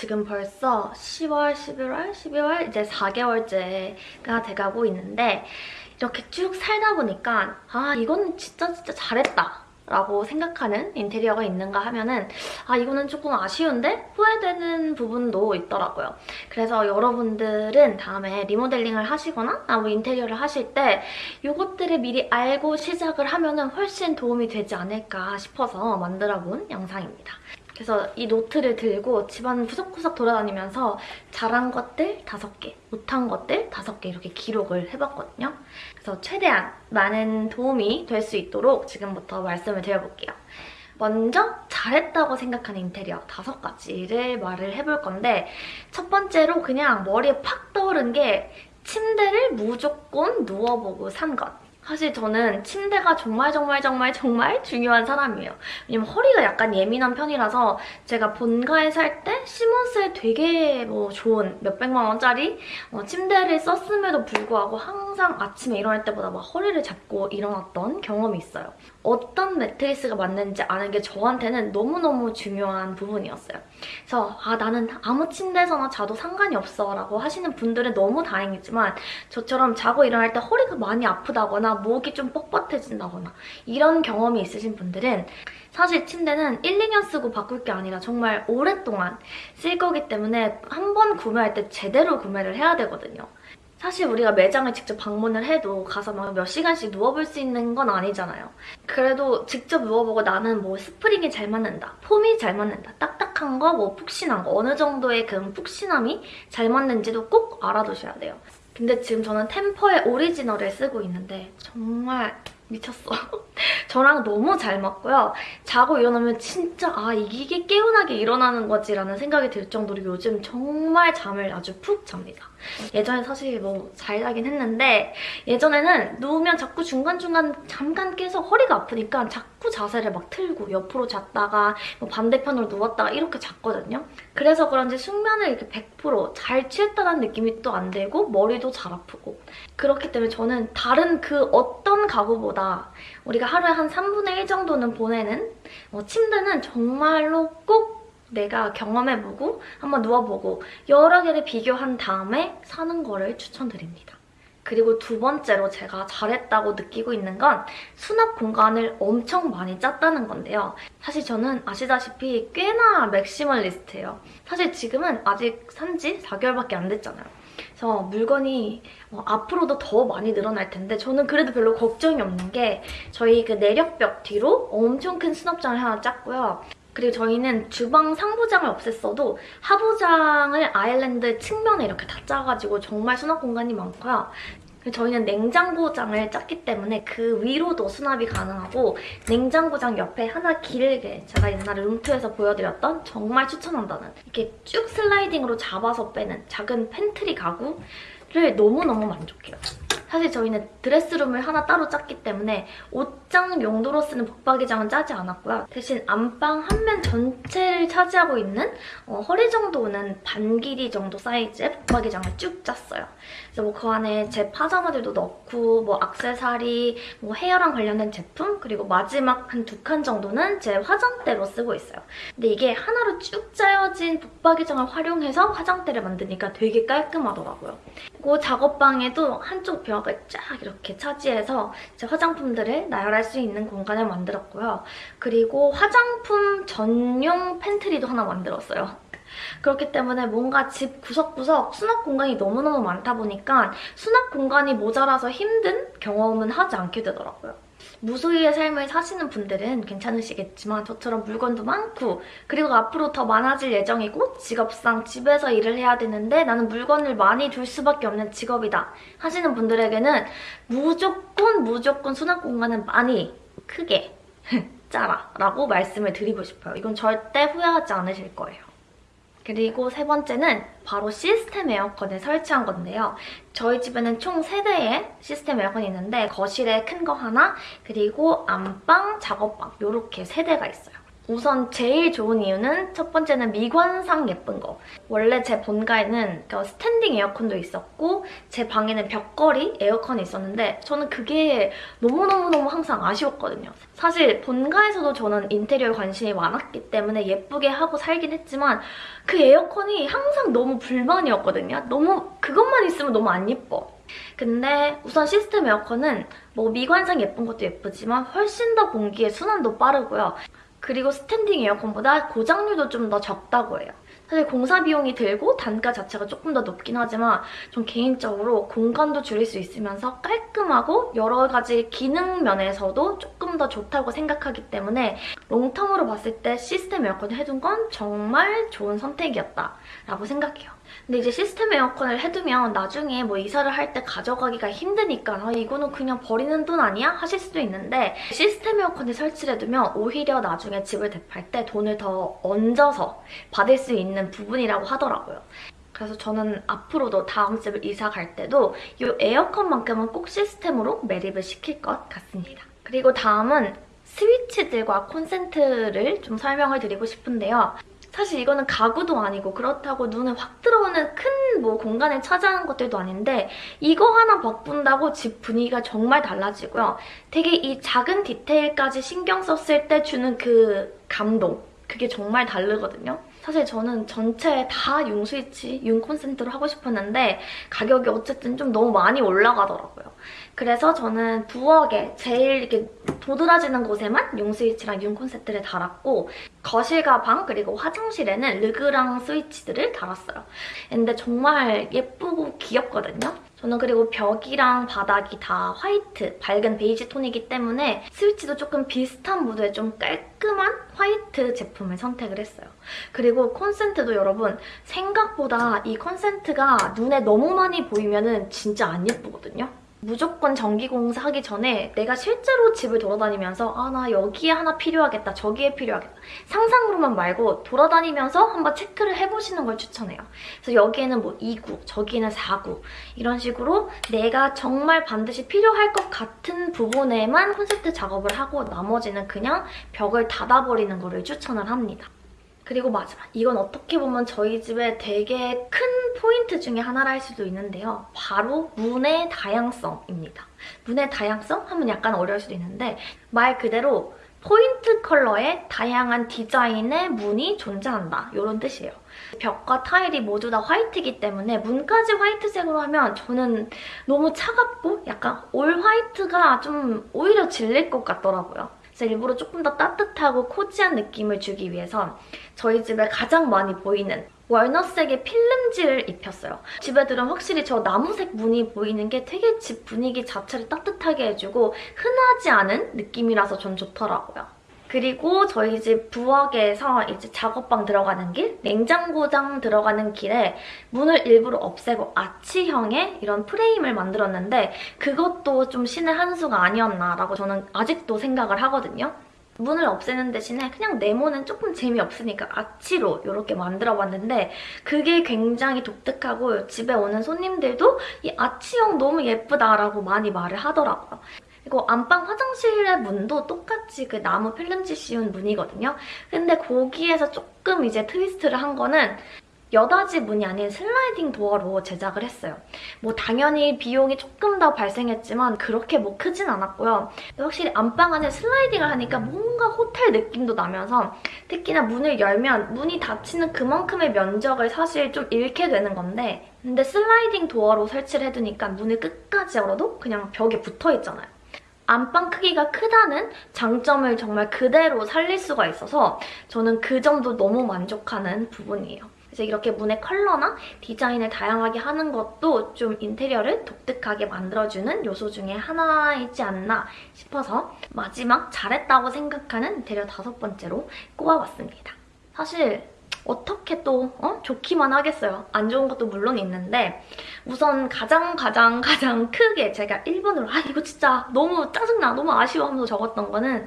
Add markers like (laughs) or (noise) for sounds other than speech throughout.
지금 벌써 10월, 11월, 12월 이제 4개월째가 돼가고 있는데 이렇게 쭉 살다 보니까 아 이건 진짜 진짜 잘했다 라고 생각하는 인테리어가 있는가 하면은 아 이거는 조금 아쉬운데 후회되는 부분도 있더라고요. 그래서 여러분들은 다음에 리모델링을 하시거나 아, 뭐 인테리어를 하실 때 이것들을 미리 알고 시작을 하면은 훨씬 도움이 되지 않을까 싶어서 만들어본 영상입니다. 그래서 이 노트를 들고 집안 구석구석 돌아다니면서 잘한 것들 5개, 못한 것들 5개 이렇게 기록을 해봤거든요. 그래서 최대한 많은 도움이 될 수 있도록 지금부터 말씀을 드려볼게요. 먼저 잘했다고 생각하는 인테리어 다섯 가지를 말을 해볼 건데 첫 번째로 그냥 머리에 팍 떠오른 게 침대를 무조건 누워보고 산 것. 사실 저는 침대가 정말 정말 정말 정말 중요한 사람이에요. 왜냐면 허리가 약간 예민한 편이라서 제가 본가에 살 때 시몬스에 되게 뭐 좋은 몇백만 원짜리 어, 침대를 썼음에도 불구하고 항상 아침에 일어날 때보다 막 허리를 잡고 일어났던 경험이 있어요. 어떤 매트리스가 맞는지 아는 게 저한테는 너무너무 중요한 부분이었어요. 그래서 아 나는 아무 침대에서나 자도 상관이 없어 라고 하시는 분들은 너무 다행이지만 저처럼 자고 일어날 때 허리가 많이 아프다거나 목이 좀 뻣뻣해진다거나 이런 경험이 있으신 분들은 사실 침대는 1, 2년 쓰고 바꿀 게 아니라 정말 오랫동안 쓸 거기 때문에 한 번 구매할 때 제대로 구매를 해야 되거든요. 사실 우리가 매장을 직접 방문을 해도 가서 막 몇 시간씩 누워볼 수 있는 건 아니잖아요. 그래도 직접 누워보고 나는 뭐 스프링이 잘 맞는다, 폼이 잘 맞는다, 딱딱한 거, 뭐 푹신한 거, 어느 정도의 그 푹신함이 잘 맞는지도 꼭 알아두셔야 돼요. 근데 지금 저는 템퍼의 오리지널을 쓰고 있는데 정말 미쳤어. (laughs) 저랑 너무 잘 맞고요. 자고 일어나면 진짜 아 이게 개운하게 일어나는 거지 라는 생각이 들 정도로 요즘 정말 잠을 아주 푹 잡니다. 예전에 사실 뭐 잘 자긴 했는데 예전에는 누우면 자꾸 중간중간 잠깐 깨서 허리가 아프니까 자꾸 자세를 막 틀고 옆으로 잤다가 뭐 반대편으로 누웠다가 이렇게 잤거든요. 그래서 그런지 숙면을 이렇게 100%잘 취했다는 느낌이 또 안 들고 머리도 잘 아프고 그렇기 때문에 저는 다른 그 어떤 가구보다 우리가 하루에 한 3분의 1 정도는 보내는 어, 침대는 정말로 꼭 내가 경험해보고 한번 누워보고 여러 개를 비교한 다음에 사는 거를 추천드립니다. 그리고 두 번째로 제가 잘했다고 느끼고 있는 건 수납 공간을 엄청 많이 짰다는 건데요. 사실 저는 아시다시피 꽤나 맥시멀리스트예요. 사실 지금은 아직 산지 4개월밖에 안 됐잖아요. 그래서 물건이 어, 앞으로도 더 많이 늘어날 텐데 저는 그래도 별로 걱정이 없는 게 저희 그 내력벽 뒤로 엄청 큰 수납장을 하나 짰고요. 그리고 저희는 주방 상부장을 없앴어도 하부장을 아일랜드 측면에 이렇게 다 짜가지고 정말 수납 공간이 많고요. 저희는 냉장고장을 짰기 때문에 그 위로도 수납이 가능하고 냉장고장 옆에 하나 길게 제가 옛날에 room tour에서 보여드렸던 정말 추천한다는 이렇게 쭉 슬라이딩으로 잡아서 빼는 작은 팬트리 가구를 너무너무 만족해요. 사실 저희는 드레스룸을 하나 따로 짰기 때문에 옷장 용도로 쓰는 붙박이장은 짜지 않았고요. 대신 안방 한 면 전체를 차지하고 있는 어, 허리 정도 오는 반 길이 정도 사이즈의 붙박이장을 쭉 짰어요. 뭐그 안에 제 파자마들도 넣고 뭐 악세사리, 뭐 헤어랑 관련된 제품 그리고 마지막 한 두 칸 정도는 제 화장대로 쓰고 있어요. 근데 이게 하나로 쭉 짜여진 붙박이장을 활용해서 화장대를 만드니까 되게 깔끔하더라고요. 그리고 작업방에도 한쪽 벽을 쫙 이렇게 차지해서 제 화장품들을 나열할 수 있는 공간을 만들었고요. 그리고 화장품 전용 팬트리도 하나 만들었어요. 그렇기 때문에 뭔가 집 구석구석 수납 공간이 너무너무 많다 보니까 수납 공간이 모자라서 힘든 경험은 하지 않게 되더라고요. 무소유의 삶을 사시는 분들은 괜찮으시겠지만 저처럼 물건도 많고 그리고 앞으로 더 많아질 예정이고 직업상 집에서 일을 해야 되는데 나는 물건을 많이 둘 수밖에 없는 직업이다 하시는 분들에게는 무조건 무조건 수납 공간은 많이 크게 (laughs) 짜라 라고 말씀을 드리고 싶어요. 이건 절대 후회하지 않으실 거예요. 그리고 세 번째는 바로 시스템 에어컨을 설치한 건데요. 저희 집에는 총 3대의 시스템 에어컨이 있는데 거실에 큰 거 하나, 그리고 안방, 작업방 이렇게 3대가 있어요. 우선 제일 좋은 이유는 첫 번째는 미관상 예쁜 거. 원래 제 본가에는 그 스탠딩 에어컨도 있었고 제 방에는 벽걸이 에어컨이 있었는데 저는 그게 너무너무너무 항상 아쉬웠거든요. 사실 본가에서도 저는 인테리어에 관심이 많았기 때문에 예쁘게 하고 살긴 했지만 그 에어컨이 항상 너무 불만이었거든요. 너무 그것만 있으면 너무 안 예뻐. 근데 우선 시스템 에어컨은 뭐 미관상 예쁜 것도 예쁘지만 훨씬 더 공기의 순환도 빠르고요. 그리고 스탠딩 에어컨보다 고장률도 좀 더 적다고 해요. 사실 공사 비용이 들고 단가 자체가 조금 더 높긴 하지만 전 개인적으로 공간도 줄일 수 있으면서 깔끔하고 여러 가지 기능 면에서도 조금 더 좋다고 생각하기 때문에 롱텀으로 봤을 때 시스템 에어컨을 해둔 건 정말 좋은 선택이었다라고 생각해요. 근데 이제 시스템 에어컨을 해두면 나중에 뭐 이사를 할 때 가져가기가 힘드니까 아, 이거는 그냥 버리는 돈 아니야? 하실 수도 있는데 시스템 에어컨을 설치를 해두면 오히려 나중에 집을 대팔 때 돈을 더 얹어서 받을 수 있는 부분이라고 하더라고요. 그래서 저는 앞으로도 다음 집을 이사 갈 때도 이 에어컨만큼은 꼭 시스템으로 매립을 시킬 것 같습니다. 그리고 다음은 스위치들과 콘센트를 좀 설명을 드리고 싶은데요. 사실 이거는 가구도 아니고 그렇다고 눈에 확 들어오는 큰 뭐 공간을 차지하는 것들도 아닌데 이거 하나 바꾼다고 집 분위기가 정말 달라지고요. 되게 이 작은 디테일까지 신경 썼을 때 주는 그 감동 그게 정말 다르거든요. 사실 저는 전체 다 융 스위치, 융 콘센트로 하고 싶었는데 가격이 어쨌든 좀 너무 많이 올라가더라고요. 그래서 저는 부엌에 제일 이렇게 도드라지는 곳에만 융 스위치랑 융 콘센트를 달았고 거실 각 방 그리고 화장실에는 르그랑 스위치들을 달았어요. 근데 정말 예쁘고 귀엽거든요. 저는 그리고 벽이랑 바닥이 다 화이트, 밝은 베이지 톤이기 때문에 스위치도 조금 비슷한 무드의 좀 깔끔한 화이트 제품을 선택을 했어요. 그리고 콘센트도 여러분 생각보다 이 콘센트가 눈에 너무 많이 보이면은 진짜 안 예쁘거든요. 무조건 전기공사 하기 전에 내가 실제로 집을 돌아다니면서 아 나 여기에 하나 필요하겠다 저기에 필요하겠다 상상으로만 말고 돌아다니면서 한번 체크를 해보시는 걸 추천해요. 그래서 여기에는 뭐 2구 저기에는 4구 이런 식으로 내가 정말 반드시 필요할 것 같은 부분에만 콘셉트 작업을 하고 나머지는 그냥 벽을 닫아버리는 거를 추천을 합니다. 그리고 마지막 이건 어떻게 보면 저희 집의 되게 큰 포인트 중에 하나라 할 수도 있는데요. 바로 문의 다양성입니다. 문의 다양성 하면 약간 어려울 수도 있는데 말 그대로 포인트 컬러의 다양한 디자인의 문이 존재한다 이런 뜻이에요. 벽과 타일이 모두 다 화이트이기 때문에 문까지 화이트색으로 하면 저는 너무 차갑고 약간 올 화이트가 좀 오히려 질릴 것 같더라고요. 그래서 일부러 조금 더 따뜻하고 코지한 느낌을 주기 위해서 저희 집에 가장 많이 보이는 월넛색의 필름지를 입혔어요. 집에 들은 확실히 저 나무색 무늬 보이는 게 되게 집 분위기 자체를 따뜻하게 해주고 흔하지 않은 느낌이라서 전 좋더라고요. 그리고 저희 집 부엌에서 이제 작업방 들어가는 길, 냉장고장 들어가는 길에 문을 일부러 없애고 아치형의 이런 프레임을 만들었는데 그것도 좀 신의 한 수가 아니었나라고 저는 아직도 생각을 하거든요. 문을 없애는 대신에 그냥 네모는 조금 재미없으니까 아치로 이렇게 만들어봤는데 그게 굉장히 독특하고 집에 오는 손님들도 이 아치형 너무 예쁘다라고 많이 말을 하더라고요. 그리고 안방 화장실의 문도 똑같이 그 나무 필름지 씌운 문이거든요. 근데 거기에서 조금 이제 트위스트를 한 거는 여닫이 문이 아닌 슬라이딩 도어로 제작을 했어요. 뭐 당연히 비용이 조금 더 발생했지만 그렇게 뭐 크진 않았고요. 확실히 안방 안에 슬라이딩을 하니까 뭔가 호텔 느낌도 나면서 특히나 문을 열면 문이 닫히는 그만큼의 면적을 사실 좀 잃게 되는 건데 근데 슬라이딩 도어로 설치를 해두니까 문을 끝까지 열어도 그냥 벽에 붙어있잖아요. 안방 크기가 크다는 장점을 정말 그대로 살릴 수가 있어서 저는 그 점도 너무 만족하는 부분이에요. 그래서 이렇게 문의 컬러나 디자인을 다양하게 하는 것도 좀 인테리어를 독특하게 만들어주는 요소 중에 하나이지 않나 싶어서 마지막 잘했다고 생각하는 인테리어 다섯 번째로 꼽아봤습니다. 사실 어떻게 또 어? 좋기만 하겠어요. 안 좋은 것도 물론 있는데 우선 가장 가장 (laughs) 가장 크게 제가 1번으로 아 이거 진짜 너무 짜증나 너무 아쉬워 하면서 적었던 거는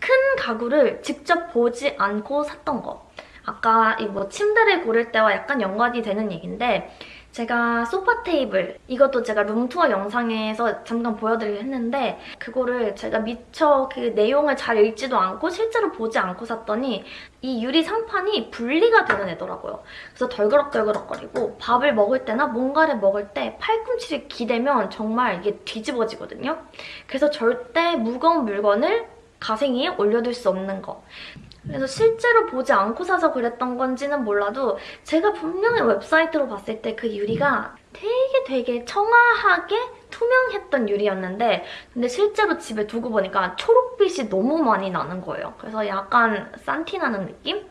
큰 가구를 직접 보지 않고 샀던 거. 아까 이 뭐 침대를 고를 때와 약간 연관이 되는 얘기인데 제가 소파 테이블 이것도 제가 룸투어 영상에서 잠깐 보여드리긴 했는데 그거를 제가 미처 그 내용을 잘 읽지도 않고 실제로 보지 않고 샀더니 이 유리 상판이 분리가 되는 애더라고요. 그래서 덜그럭덜그럭거리고 밥을 먹을 때나 뭔가를 먹을 때 팔꿈치를 기대면 정말 이게 뒤집어지거든요. 그래서 절대 무거운 물건을 가생이에 올려둘 수 없는 거. 그래서 실제로 보지 않고 사서 그랬던 건지는 몰라도 제가 분명히 웹사이트로 봤을 때 그 유리가 되게 되게 청아하게 투명했던 유리였는데 근데 실제로 집에 두고 보니까 초록빛이 너무 많이 나는 거예요. 그래서 약간 산티 나는 느낌?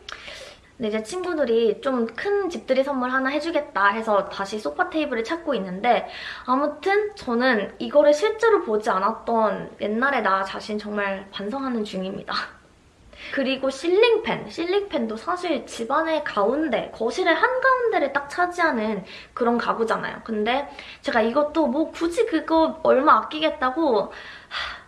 근데 이제 친구들이 좀 큰 집들이 선물 하나 해주겠다 해서 다시 소파 테이블을 찾고 있는데 아무튼 저는 이거를 실제로 보지 않았던 옛날의 나 자신 정말 반성하는 중입니다. 그리고 실링팬, 실링팬도 사실 집안의 가운데, 거실의 한가운데를 딱 차지하는 그런 가구잖아요. 근데 제가 이것도 뭐 굳이 그거 얼마 아끼겠다고 하,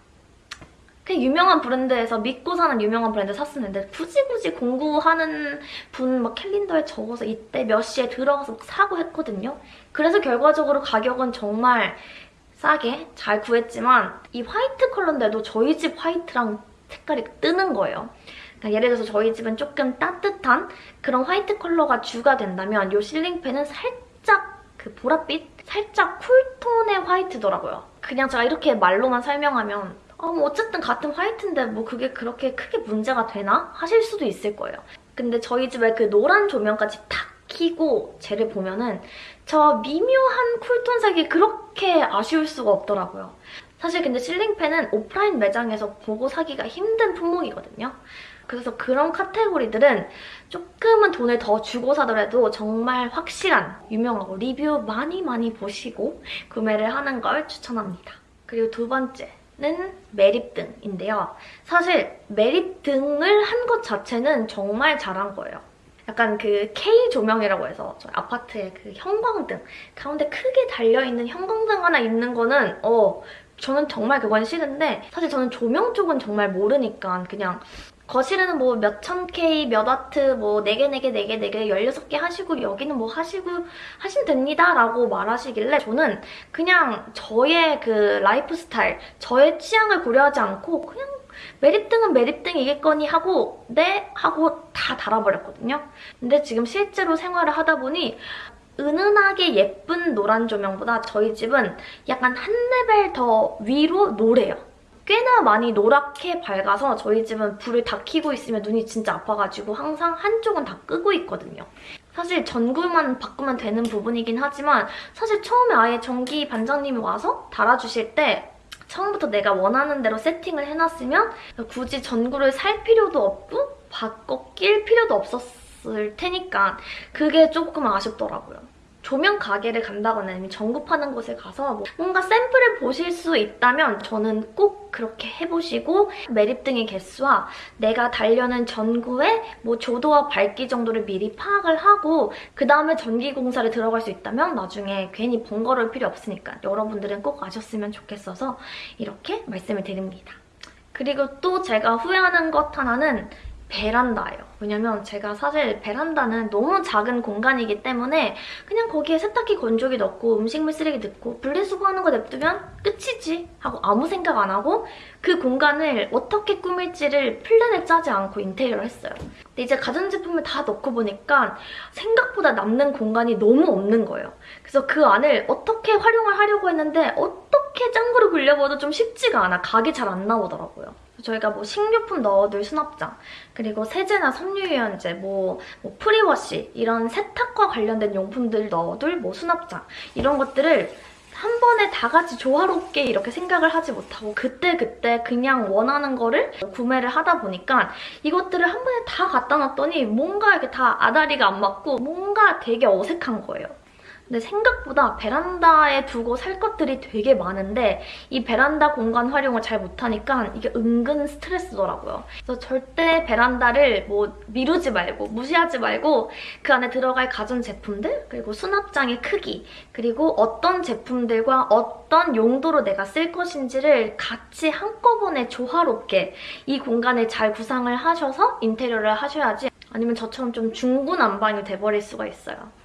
그냥 유명한 브랜드에서 믿고 사는 유명한 브랜드 샀었는데 굳이 굳이 공구하는 분 막 캘린더에 적어서 이때 몇 시에 들어가서 막 사고 했거든요. 그래서 결과적으로 가격은 정말 싸게 잘 구했지만 이 화이트 컬러인데도 저희 집 화이트랑 색깔이 뜨는 거예요. 그러니까 예를 들어서 저희 집은 조금 따뜻한 그런 화이트 컬러가 주가 된다면 이 실링팬은 살짝 그 보랏빛? 살짝 쿨톤의 화이트더라고요. 그냥 제가 이렇게 말로만 설명하면 어, 뭐 어쨌든 같은 화이트인데 뭐 그게 그렇게 크게 문제가 되나? 하실 수도 있을 거예요. 근데 저희 집에 그 노란 조명까지 탁 켜고 쟤를 보면은 저 미묘한 쿨톤색이 그렇게 아쉬울 수가 없더라고요. 사실 근데 실링팬은 오프라인 매장에서 보고 사기가 힘든 품목이거든요. 그래서 그런 카테고리들은 조금은 돈을 더 주고 사더라도 정말 확실한 유명하고 리뷰 많이 많이 보시고 구매를 하는 걸 추천합니다. 그리고 두 번째는 매립등인데요. 사실 매립등을 한 것 자체는 정말 잘한 거예요. 약간 그 K 조명이라고 해서 저희 아파트에 그 형광등 가운데 크게 달려있는 형광등 하나 있는 거는 어 저는 정말 그건 싫은데 사실 저는 조명 쪽은 정말 모르니까 그냥 거실에는 뭐 몇천 K, 몇 와트, 뭐 4개, 4개, 4개, 4개, 16개 하시고 여기는 뭐 하시고 하시면 됩니다 라고 말하시길래 저는 그냥 저의 그 라이프 스타일, 저의 취향을 고려하지 않고 그냥 매립등은 매립등이겠거니 하고 네? 하고 다 달아버렸거든요. 근데 지금 실제로 생활을 하다 보니 은은하게 예쁜 노란 조명보다 저희 집은 약간 한 레벨 더 위로 노래요. 꽤나 많이 노랗게 밝아서 저희 집은 불을 다 켜고 있으면 눈이 진짜 아파가지고 항상 한쪽은 다 끄고 있거든요. 사실 전구만 바꾸면 되는 부분이긴 하지만 사실 처음에 아예 전기 반장님이 와서 달아주실 때 처음부터 내가 원하는 대로 세팅을 해놨으면 굳이 전구를 살 필요도 없고 바꿔 낄 필요도 없었 을 테니까 그게 조금 아쉽더라고요. 조명 가게를 간다거나 아니면 전구 파는 곳에 가서 뭐 뭔가 샘플을 보실 수 있다면 저는 꼭 그렇게 해보시고 매립등의 개수와 내가 달려는 전구의 뭐 조도와 밝기 정도를 미리 파악을 하고 그 다음에 전기공사를 들어갈 수 있다면 나중에 괜히 번거로울 필요 없으니까 여러분들은 꼭 아셨으면 좋겠어서 이렇게 말씀을 드립니다. 그리고 또 제가 후회하는 것 하나는 베란다예요. 왜냐면 제가 사실 베란다는 너무 작은 공간이기 때문에 그냥 거기에 세탁기 건조기 넣고 음식물 쓰레기 넣고 분리수거하는 거 냅두면 끝이지 하고 아무 생각 안 하고 그 공간을 어떻게 꾸밀지를 플랜을 짜지 않고 인테리어를 했어요. 근데 이제 가전제품을 다 넣고 보니까 생각보다 남는 공간이 너무 없는 거예요. 그래서 그 안을 어떻게 활용을 하려고 했는데 어떻게 짱구를 굴려봐도 좀 쉽지가 않아. 각이 잘 안 나오더라고요. 저희가 뭐 식료품 넣어둘 수납장, 그리고 세제나 섬유유연제, 뭐, 뭐 프리워시 이런 세탁과 관련된 용품들 넣어둘 뭐 수납장 이런 것들을 한 번에 다 같이 조화롭게 이렇게 생각을 하지 못하고 그때그때 그냥 원하는 거를 구매를 하다 보니까 이것들을 한 번에 다 갖다 놨더니 뭔가 이렇게 다 아다리가 안 맞고 뭔가 되게 어색한 거예요. 근데 생각보다 베란다에 두고 살 것들이 되게 많은데 이 베란다 공간 활용을 잘 못하니까 이게 은근 스트레스더라고요. 그래서 절대 베란다를 뭐 미루지 말고 무시하지 말고 그 안에 들어갈 가전제품들 그리고 수납장의 크기 그리고 어떤 제품들과 어떤 용도로 내가 쓸 것인지를 같이 한꺼번에 조화롭게 이 공간을 잘 구상을 하셔서 인테리어를 하셔야지 아니면 저처럼 좀 중구난방이 돼버릴 수가 있어요.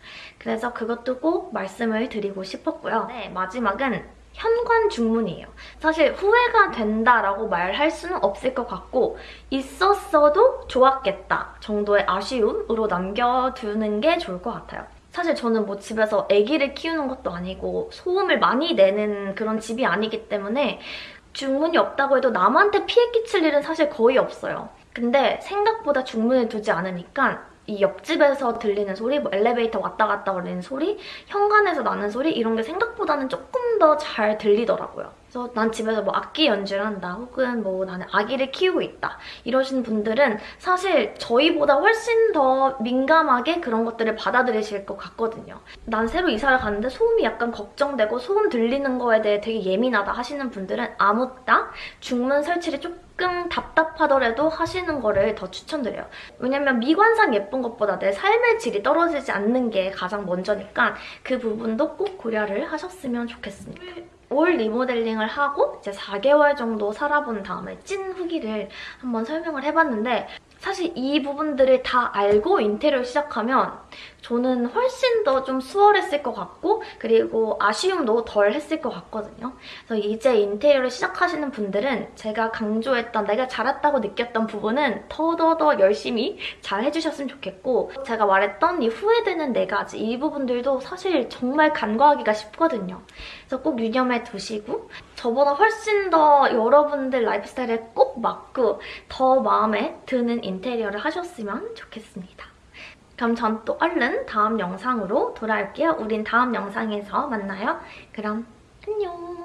그래서 그것도 꼭 말씀을 드리고 싶었고요. 네, 마지막은 현관 중문이에요. 사실 후회가 된다라고 말할 수는 없을 것 같고 있었어도 좋았겠다 정도의 아쉬움으로 남겨두는 게 좋을 것 같아요. 사실 저는 뭐 집에서 아기를 키우는 것도 아니고 소음을 많이 내는 그런 집이 아니기 때문에 중문이 없다고 해도 남한테 피해 끼칠 일은 사실 거의 없어요. 근데 생각보다 중문을 두지 않으니까 이 옆집에서 들리는 소리, 뭐 엘리베이터 왔다 갔다 거리는 소리, 현관에서 나는 소리 이런 게 생각보다는 조금 더 잘 들리더라고요. 그래서 난 집에서 뭐 악기 연주를 한다 혹은 뭐 나는 아기를 키우고 있다 이러신 분들은 사실 저희보다 훨씬 더 민감하게 그런 것들을 받아들이실 것 같거든요. 난 새로 이사를 갔는데 소음이 약간 걱정되고 소음 들리는 거에 대해 되게 예민하다 하시는 분들은 아무따 중문 설치를 조금 답답하더라도 하시는 거를 더 추천드려요. 왜냐면 미관상 예쁜 것보다 내 삶의 질이 떨어지지 않는 게 가장 먼저니까 그 부분도 꼭 고려를 하셨으면 좋겠습니다. 올 리모델링을 하고 이제 4개월 정도 살아본 다음에 찐 후기를 한번 설명을 해봤는데 사실 이 부분들을 다 알고 인테리어를 시작하면 저는 훨씬 더 좀 수월했을 것 같고 그리고 아쉬움도 덜 했을 것 같거든요. 그래서 이제 인테리어를 시작하시는 분들은 제가 강조했던 내가 잘했다고 느꼈던 부분은 더더더 열심히 잘 해주셨으면 좋겠고 제가 말했던 이 후회되는 네 가지 이 부분들도 사실 정말 간과하기가 쉽거든요. 그래서 꼭 유념해 두시고 저보다 훨씬 더 여러분들 라이프스타일에 꼭 맞고 더 마음에 드는 인테리어를 하셨으면 좋겠습니다. 그럼 전 또 얼른 다음 영상으로 돌아올게요. 우린 다음 영상에서 만나요. 그럼 안녕!